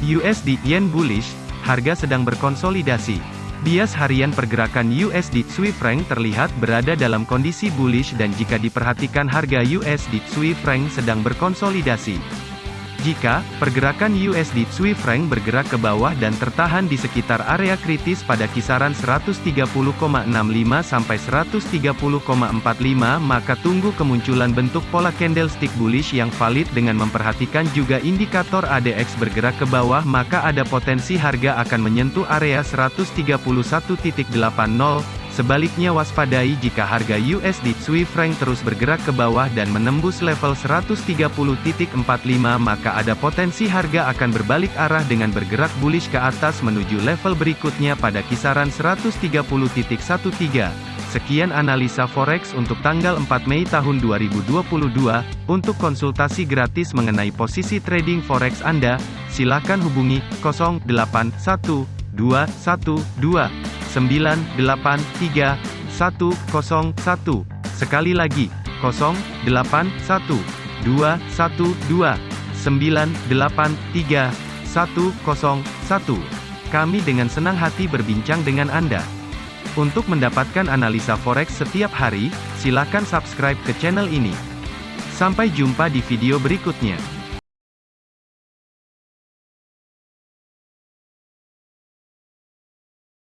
USD Yen bullish, harga sedang berkonsolidasi. Bias harian pergerakan USD Swiss franc terlihat berada dalam kondisi bullish dan jika diperhatikan harga USD Swiss franc sedang berkonsolidasi. Jika pergerakan USD Swiss franc bergerak ke bawah dan tertahan di sekitar area kritis pada kisaran 130,65 sampai 130,45 maka tunggu kemunculan bentuk pola candlestick bullish yang valid dengan memperhatikan juga indikator ADX bergerak ke bawah maka ada potensi harga akan menyentuh area 131.80 Sebaliknya waspadai jika harga USD Swiss franc terus bergerak ke bawah dan menembus level 130.45 maka ada potensi harga akan berbalik arah dengan bergerak bullish ke atas menuju level berikutnya pada kisaran 130.13. Sekian analisa forex untuk tanggal 4 Mei tahun 2022. Untuk konsultasi gratis mengenai posisi trading forex Anda, silakan hubungi 081212 983 101. Sekali lagi, 081 212 983 101. Kami dengan senang hati berbincang dengan Anda. Untuk mendapatkan analisa forex setiap hari, silakan subscribe ke channel ini. Sampai jumpa di video berikutnya.